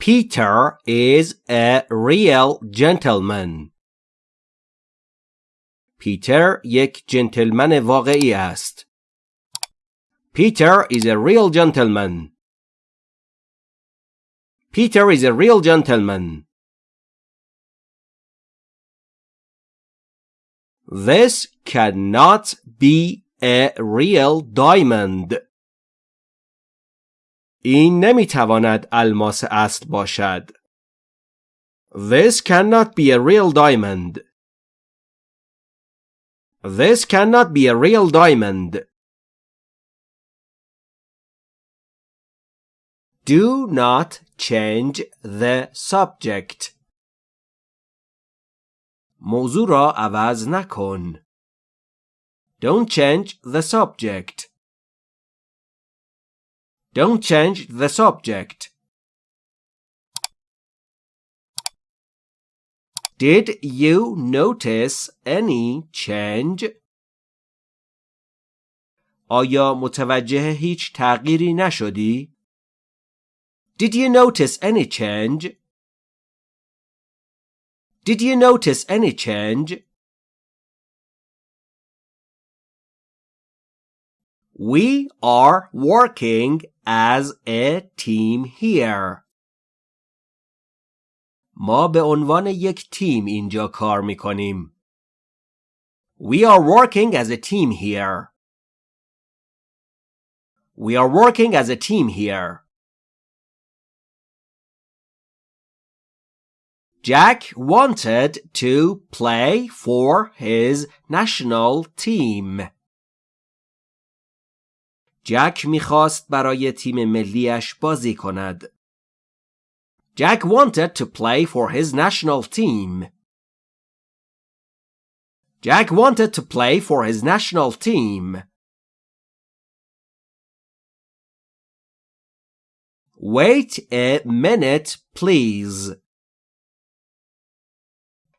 Peter is a real gentleman. پیتر یک جنتلمن واقعی است. Peter is a real gentleman. Peter is a real gentleman. This cannot be a real diamond. این نمی‌تواند الماس اصل باشد. This cannot be a real diamond. This cannot be a real diamond. Do not change the subject. موضوع را عوض نکن. Don't change the subject. Don't change the subject. Did you notice any change? آیا متوجه هیچ تغییری نشدی؟ Did you notice any change? Did you notice any change? We are working as a team here. ما به عنوان یک تیم اینجا کار می کنیم. We are working as a team here. We are working as a team here. Jack wanted to play for his national team. جک می‌خواست برای تیم ملیش بازی کند. Jack wanted to play for his national team. Jack wanted to play for his national team. Wait a minute, please.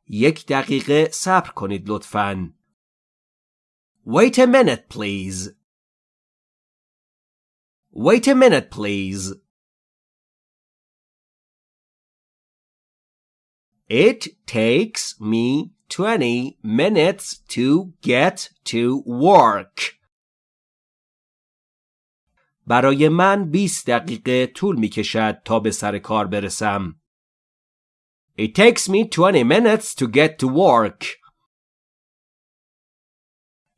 یک دقیقه صبر کنید لطفاً. Wait a minute, please. Wait a minute, please. It takes me 20 minutes to get to work. برای من 20 دقیقه طول می کشد تا به سر کار برسم. It takes me 20 minutes to get to work.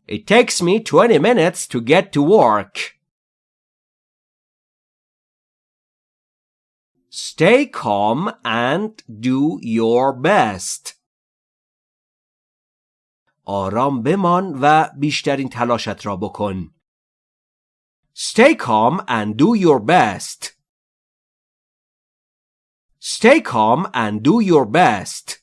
It takes me 20 minutes to get to work. Stay calm and do your best. آرام بمان و بیشترین تلاشت را بکن. Stay calm and do your best. Stay calm and do your best.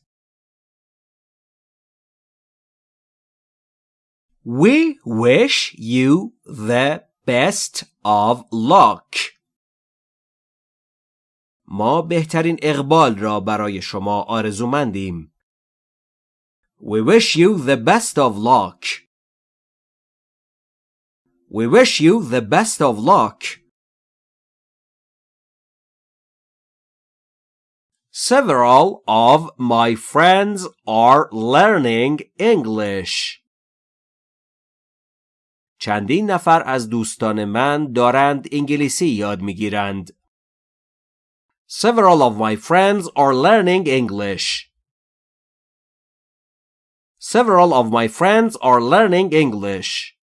We wish you the best of luck. ما بهترین اقبال را برای شما آرزومندیم. We wish you the best of luck. We wish you the best of luck. Several of my friends are learning English. چندین نفر از دوستان من دارند انگلیسی یاد می‌گیرند. Several of my friends are learning English. Several of my friends are learning English.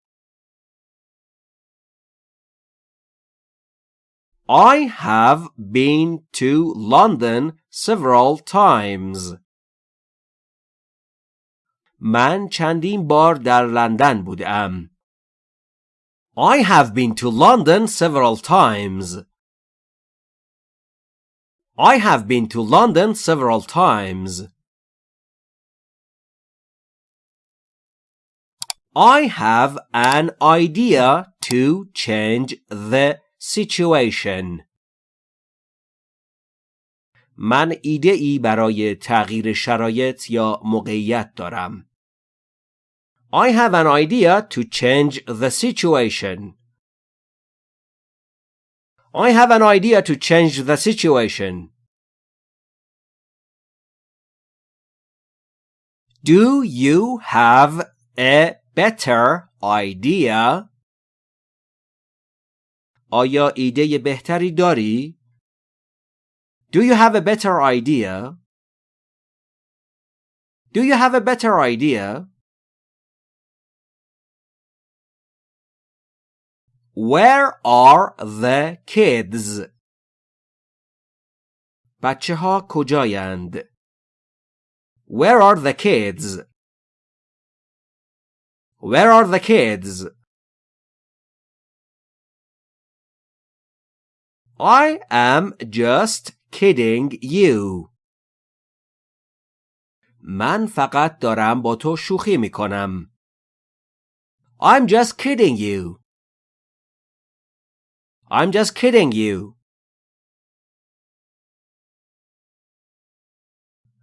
I have been to London several times. من چندین بار در لندن بودم. I have been to London several times. I have been to London several times. I have an idea to change the situation. من ایده ای برای تغییر شرایط یا موقعیت دارم. I have an idea to change the situation. I have an idea to change the situation. Do you have a better idea? آیا ایده بهتری داری؟ Do you have a better idea? Do you have a better idea? Where are the kids? بچه ها کجایند؟ Where are the kids? Where are the kids? I am just kidding you. من فقط دارم با تو شوخی می کنم. I'm just kidding you. I'm just kidding you.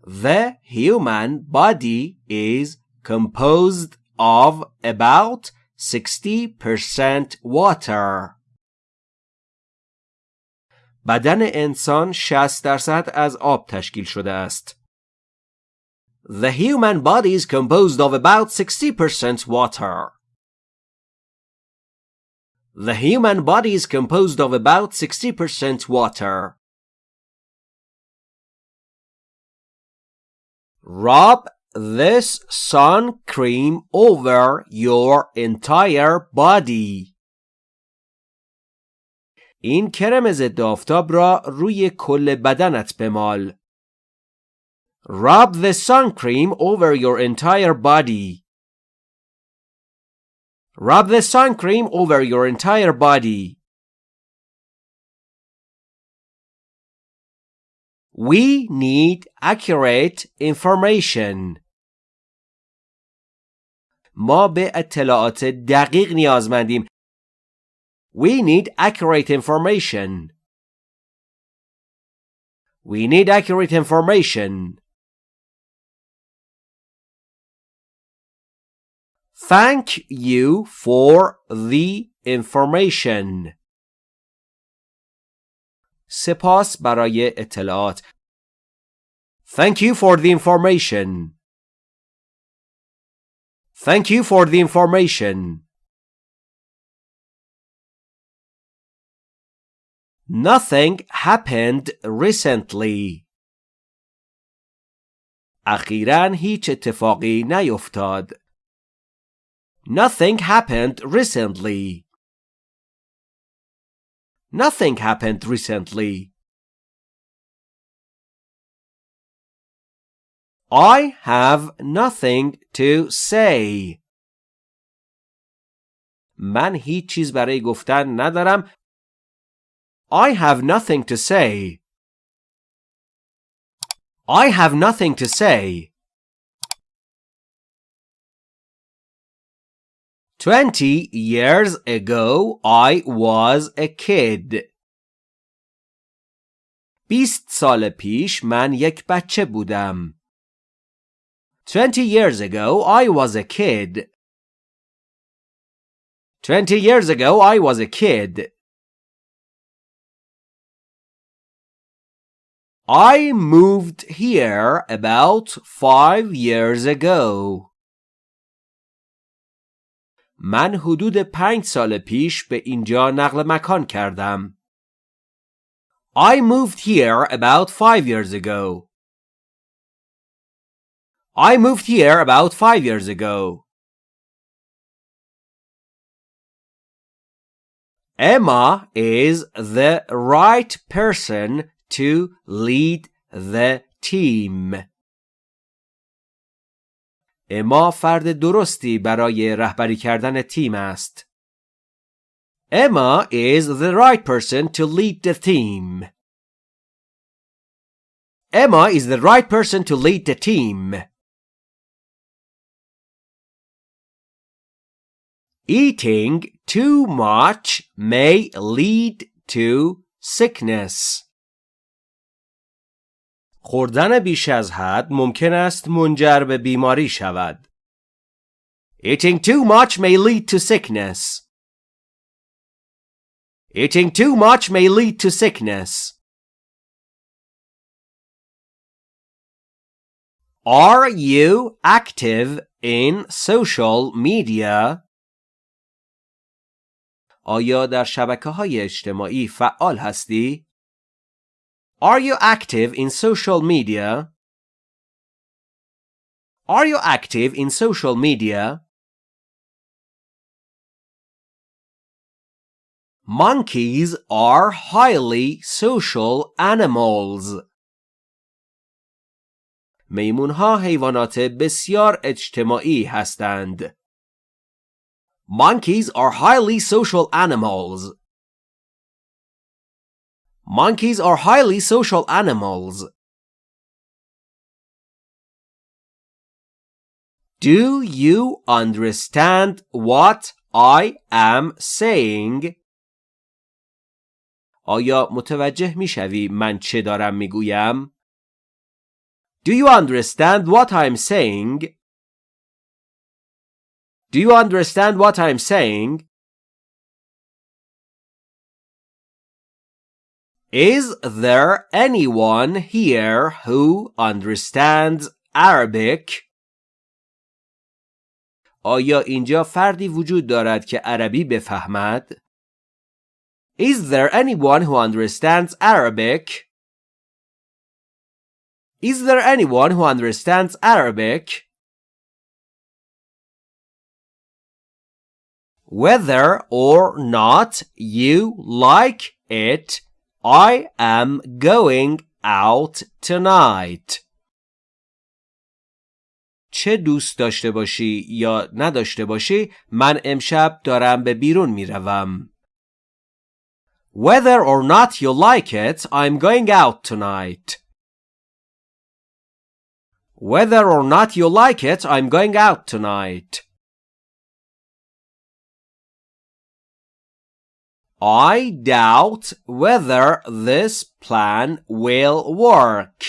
The human body is composed of about 60% water. بدن انسان 60 درصد از آب تشکیل شده است. The human body is composed of about 60% water. The human body is composed of about 60% water. Rub this sun cream over your entire body. این کرم ضد آفتاب را روی کل بدنت بمال. Rub the sun cream over your entire body. Rub the sun cream over your entire body. We need accurate information. ما به اطلاعات دقیق نیازمندیم. We need accurate information. We need accurate information. Thank you for the information. سپاس برای اطلاعات. Thank you for the information. Thank you for the information. Nothing happened recently. اخیرا هیچ اتفاقی نیفتاد. Nothing happened recently. Nothing happened recently. I have nothing to say. من هیچ چیز برای گفتن ندارم. I have nothing to say. I have nothing to say. Twenty years ago I was a kid. بیست سال پیش من یک بچه بودم. Twenty years ago I was a kid. Twenty years ago I was a kid. I moved here about five years ago. من حدود پنج سال پیش به اینجا نقل مکان کردم. I moved here about five years ago. I moved here about five years ago. Emma is the right person to lead the team. اما فرد درستی برای رهبری کردن تیم است. Emma is the right person to lead the team. Emma is the right person to lead the team. Eating too much may lead to sickness. خوردن بیش از حد ممکن است منجر به بیماری شود. Eating too much may lead to sickness. Eating too much may lead to sickness. Are you active in social media? آیا در شبکه های اجتماعی فعال هستی؟ Are you active in social media? Are you active in social media? Monkeys are highly social animals. میمونها حیوانات بسیار اجتماعی هستند. Monkeys are highly social animals. Monkeys are highly social animals. Do you understand what I am saying? آیا متوجه میشوی من چه دارم میگویم؟ Do you understand what I'm saying? Do you understand what I'm saying? Is there anyone here who understands Arabic? آیا اینجا فردی وجود دارد که عربی بفهمد؟ Is there anyone who understands Arabic? Is there anyone who understands Arabic? Whether or not you like it, I am going out tonight. چه دوست داشته باشی یا نداشته باشی من امشب دارم به بیرون میروم. Whether or not you like it, I'm going out tonight. Whether or not you like it, I'm going out tonight. I doubt whether this plan will work.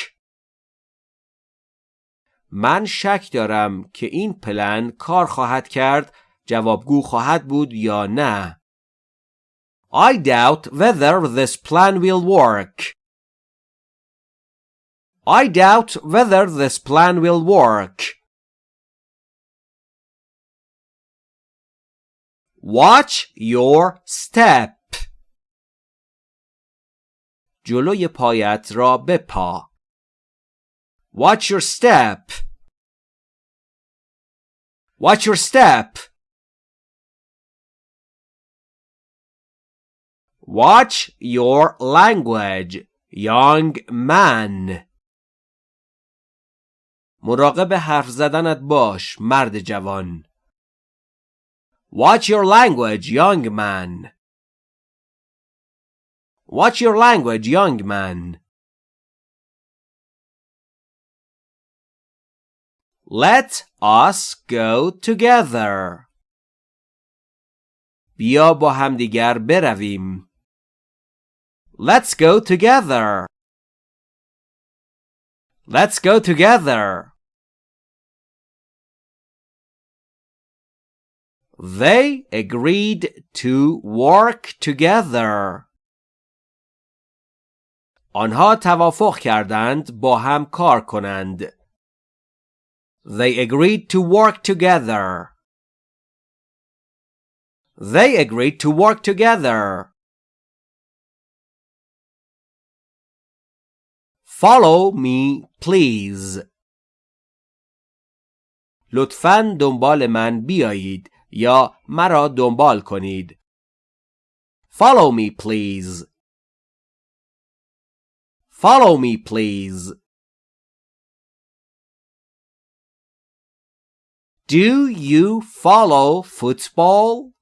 من شک دارم که این پلن کار خواهد کرد جوابگو خواهد بود یا نه. I doubt whether this plan will work. I doubt whether this plan will work. Watch your step. جلوی پایت را بپا. Watch your step. Watch your step. Watch your language, young man. مراقب حرف زدنت باش مرد جوان. Watch your language, young man. Watch your language, young man. Let us go together. بیا با همدیگر برویم. Let's go together. Let's go together. They agreed to work together. آنها توافق کردند با هم کار کنند. They agreed to work together. They agreed to work together. Follow me, please. لطفاً دنبال من بیایید یا مرا دنبال کنید. Follow me, please. Follow me, please. Do you follow football?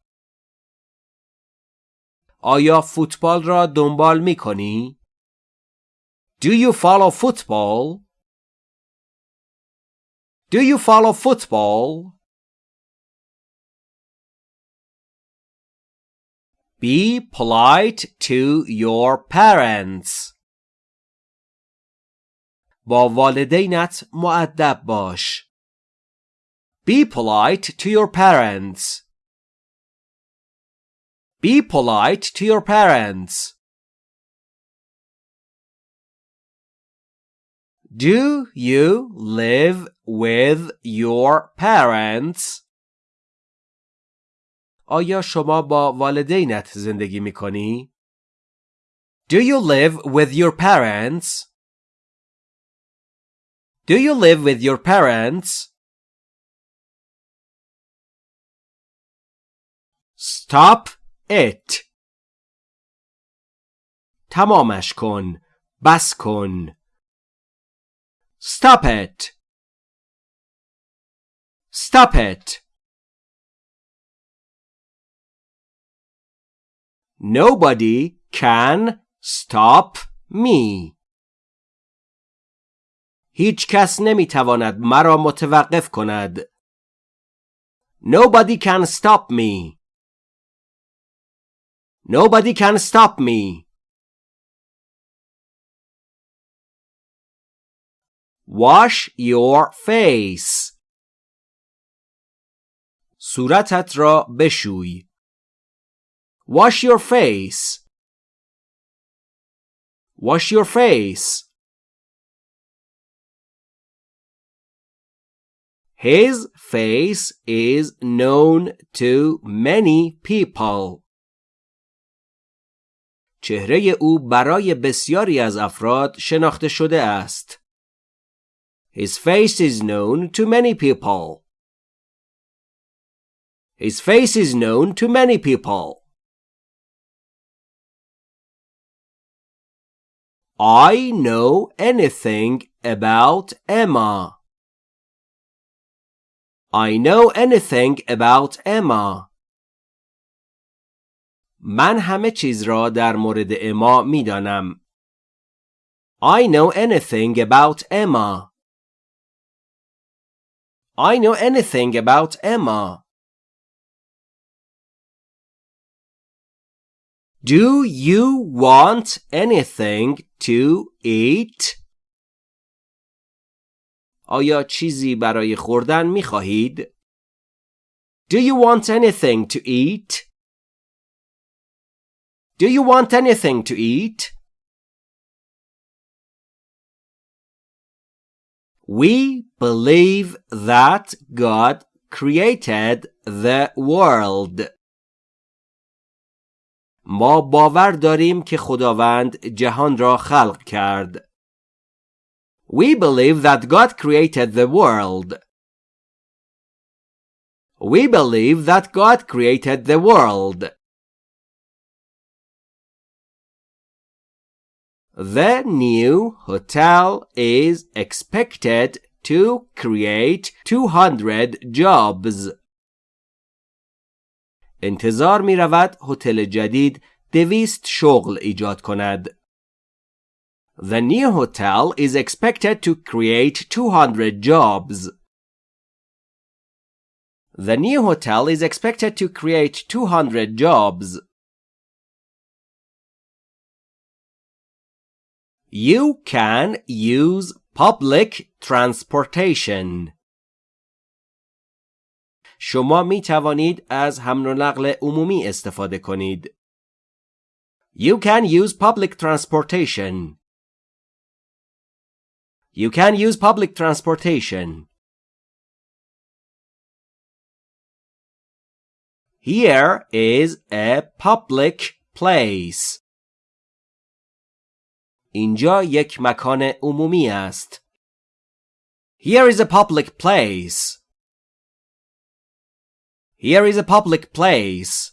آیا فوتبال را دنبال می کنی؟ Do you follow football? Do you follow football? Be polite to your parents. با والدینت معدب باش. Be polite to your parents. Be polite to your parents. Do you live with your parents? آیا شما با والدینت زندگی می کنی؟ Do you live with your parents? Do you live with your parents? Stop it. تمامش کن. بس کن. Stop it. Stop it. Nobody can stop me. هیچ کس نمی تواند مرا متوقف کند. Nobody can stop me. Nobody can stop me. Wash your face. صورتت را بشوی. Wash your face. Wash your face. His face is known to many people. چهره او برای بسیاری از افراد شناخته شده است. His face is known to many people. His face is known to many people. I know anything about Emma. I know anything about Emma. من همه چیز را در مورد اما می دانم. I know anything about Emma. I know anything about Emma. Do you want anything to eat? آیا چیزی برای خوردن می خواهید؟ Do you want anything to eat? Do you want anything to eat? We believe that God created the world. ما باور داریم که خداوند جهان را خلق کرد. We believe that God created the world. We believe that God created the world. The new hotel is expected to create 200 jobs. انتظار می رود هتل جدید دویست شغل ایجاد کند. The new hotel is expected to create 200 jobs. The new hotel is expected to create 200 jobs. You can use public transportation. شما می توانید از حمل و نقل عمومی استفاده کنید. You can use public transportation. You can use public transportation. Here is a public place. اینجا یک مکان عمومی است. Here is a public place. Here is a public place.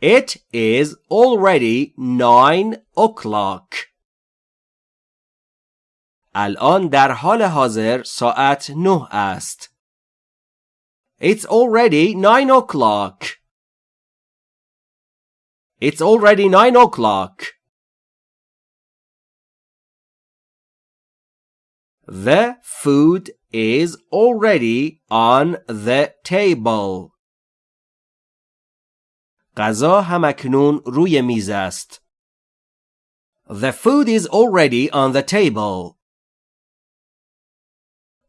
It is already nine o'clock. الان در حال حاضر ساعت نه است. It's already nine o'clock. It's already nine o'clock. The food is already on the table. غذا همکنون روی میز است. The food is already on the table.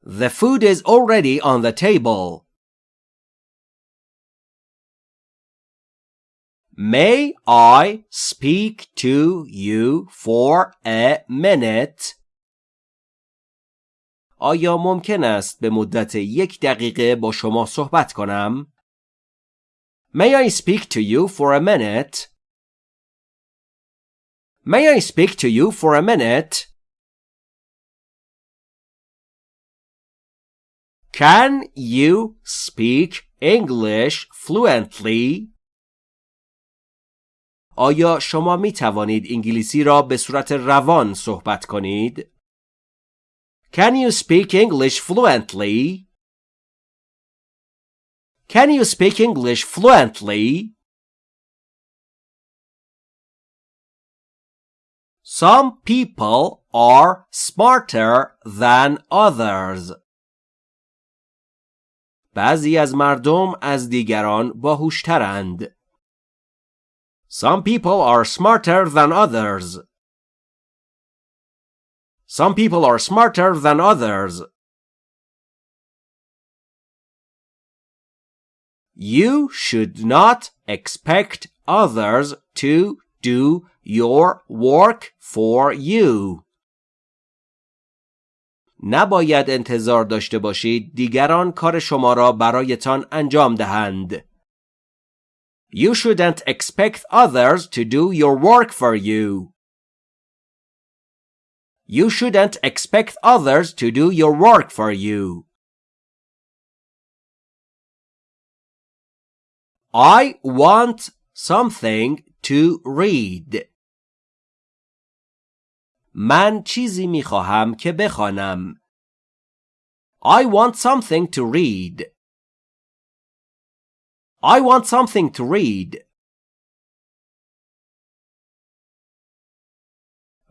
The food is already on the table. May I speak to you for a minute? آیا ممکن است به مدت یک دقیقه با شما صحبت کنم؟ May I speak to you for a minute? May I speak to you for a minute? Can you speak English fluently? آیا شما می توانید انگلیسی را به صورت روان صحبت کنید؟ Can you speak English fluently? Can you speak English fluently? Some people are smarter than others. بعضی از مردم از دیگران باهوشترند. Some people are smarter than others. Some people are smarter than others. You should not expect others to do your work for you. نباید انتظار داشته باشید دیگران کار شما را برایتان انجام دهند. You shouldn't expect others to do your work for you. You shouldn't expect others to do your work for you. I want something to read. من چیزی می خواهم که بخوانم. I want something to read. I want something to read.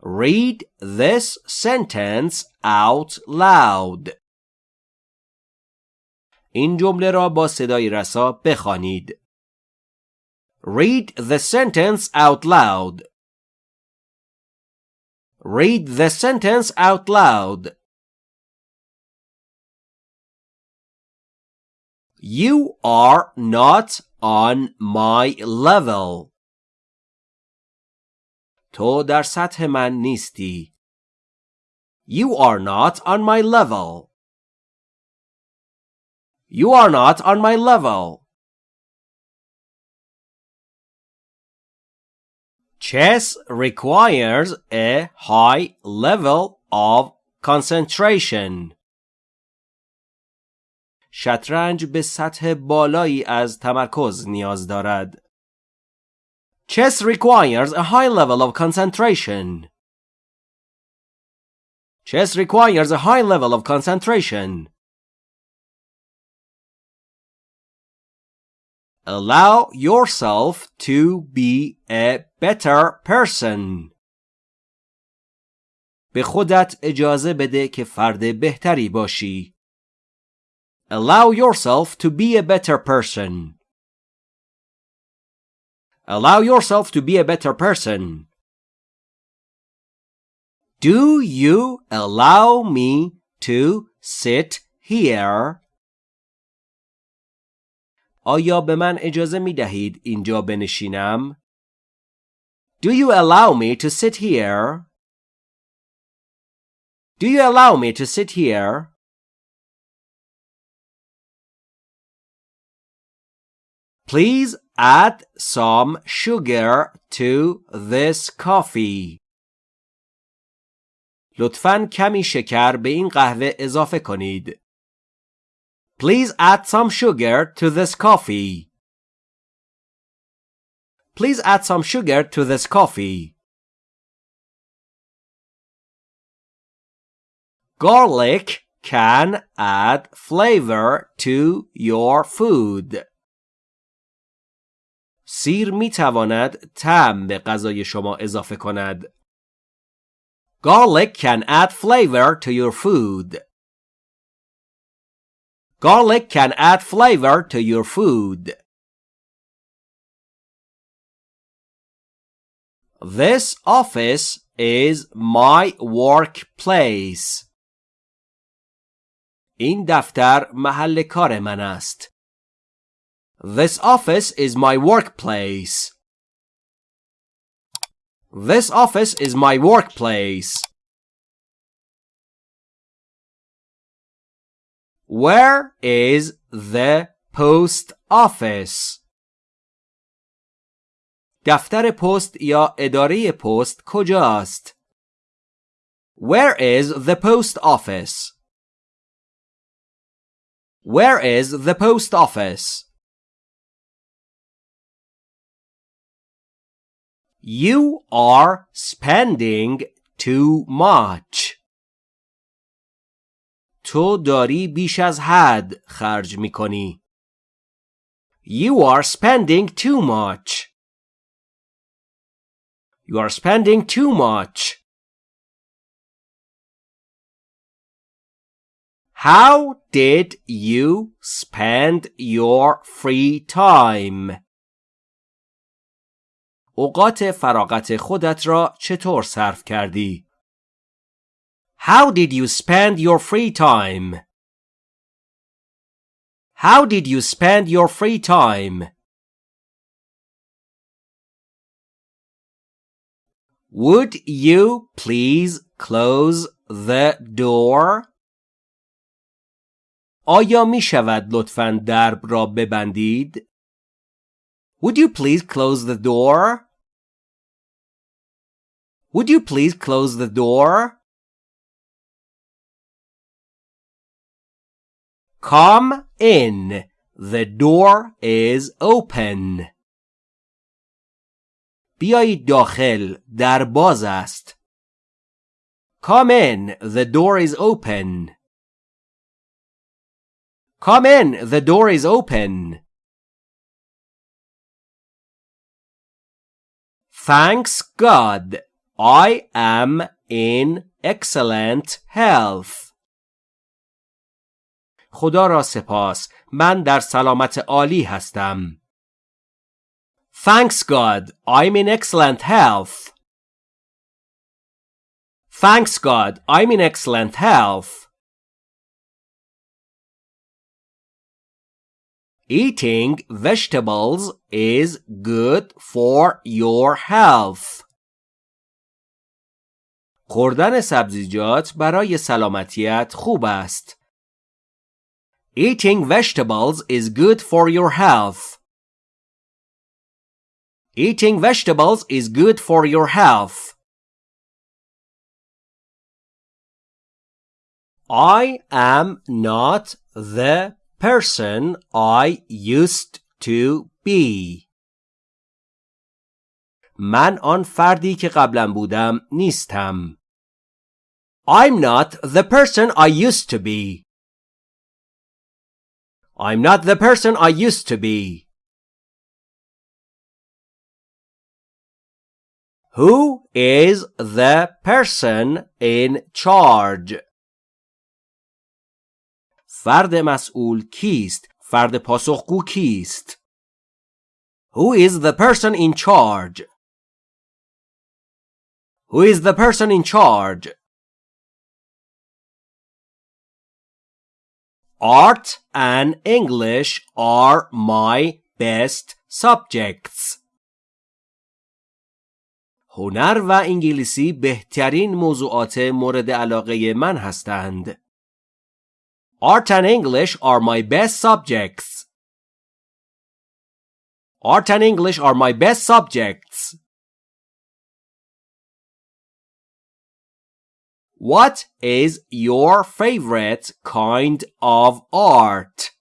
Read this sentence out loud. این جمله را با صدای رسا بخوانید. Read the sentence out loud. Read the sentence out loud. You are not on my level. تو در سطح من نیستی. You are not on my level. You are not on my level. Chess requires a high level of concentration. شطرنج به سطح بالایی از تمرکز نیاز دارد. Chess requires a high level of concentration. Chess requires a high level of concentration. Allow yourself to be a better person. به خودت اجازه بده که فرد بهتری باشی. Allow yourself to be a better person. Allow yourself to be a better person. Do you allow me to sit here? آیا به من اجازه می دهید اینجا بنشینم؟ Do you allow me to sit here? Do you allow me to sit here? Please add some sugar to this coffee. لطفاً کمی شکر به این قهوه اضافه کنید. Please add some sugar to this coffee. Please add some sugar to this coffee. Garlic can add flavor to your food. سیر می تواند طعم به غذای شما اضافه کند. Garlic can add flavor to your food. Garlic can add flavor to your food. This office is my workplace. این دفتر محل کار من است. This office is my workplace. This office is my workplace. Where is the post office? دفتر پست یا اداره پست کجاست؟ Where is the post office? Where is the post office? You are spending too much. تو داری بیش از حد خرج می کنی. You are spending too much. You are spending too much. How did you spend your free time? اوقات فراغت خودت را چطور صرف کردی؟ How did you spend your free time? How did you spend your free time? Would you please close the door? آیا می شود لطفاً درب را ببندید؟ Would you please close the door? Would you please close the door? Come in. The door is open. بیایید داخل. در باز است. Come in. The door is open. Come in. The door is open. Thanks God. I am in excellent health. خدا را سپاس. من در سلامت عالی هستم. Thanks God. I'm in excellent health. Thanks God. I'm in excellent health. Eating vegetables is good for your health. خوردن سبزیجات برای سلامتیت خوب است. Eating vegetables is good for your health. Eating vegetables is good for your health. I am not the person I used to be. من آن فردی که قبلا بودم نیستم. I'm not the person I used to be. I'm not the person I used to be. Who is the person in charge? فرد مسئول کیست؟ فرد پاسخگو کیست؟ Who is the person in charge? Who is the person in charge? Art and English are my best subjects. هنر و انگلیسی بهترین موضوعات مورد علاقه من هستند. Art and English are my best subjects. Art and English are my best subjects. What is your favorite kind of art?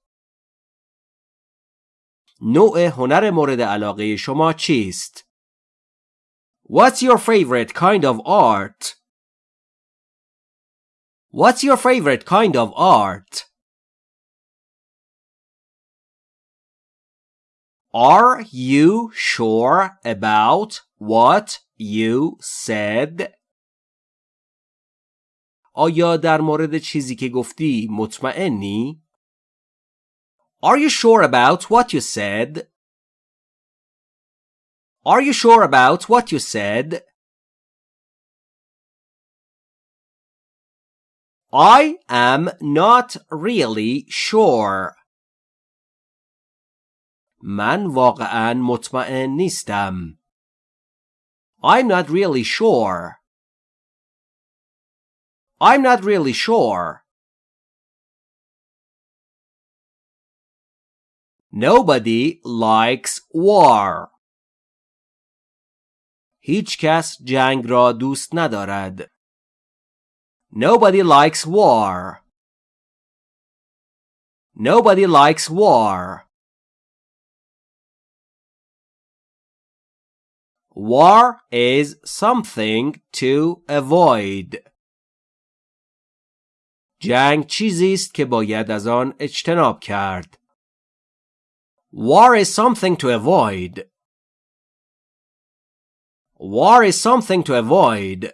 نوع هنر مورد علاقه شما چیست؟ What's your favorite kind of art? What's your favorite kind of art? Are you sure about what you said? آیا در مورد چیزی که گفتی مطمئنی؟ Are you sure about what you said? Are you sure about what you said? I am not really sure. من واقعا مطمئن نیستم. I'm not really sure. I'm not really sure. Nobody likes war. هیچ کس جنگ را دوست ندارد. Nobody likes war. Nobody likes war. War is something to avoid. جنگ چیزی است که باید از آن اجتناب کرد. War is something to avoid. War is something to avoid.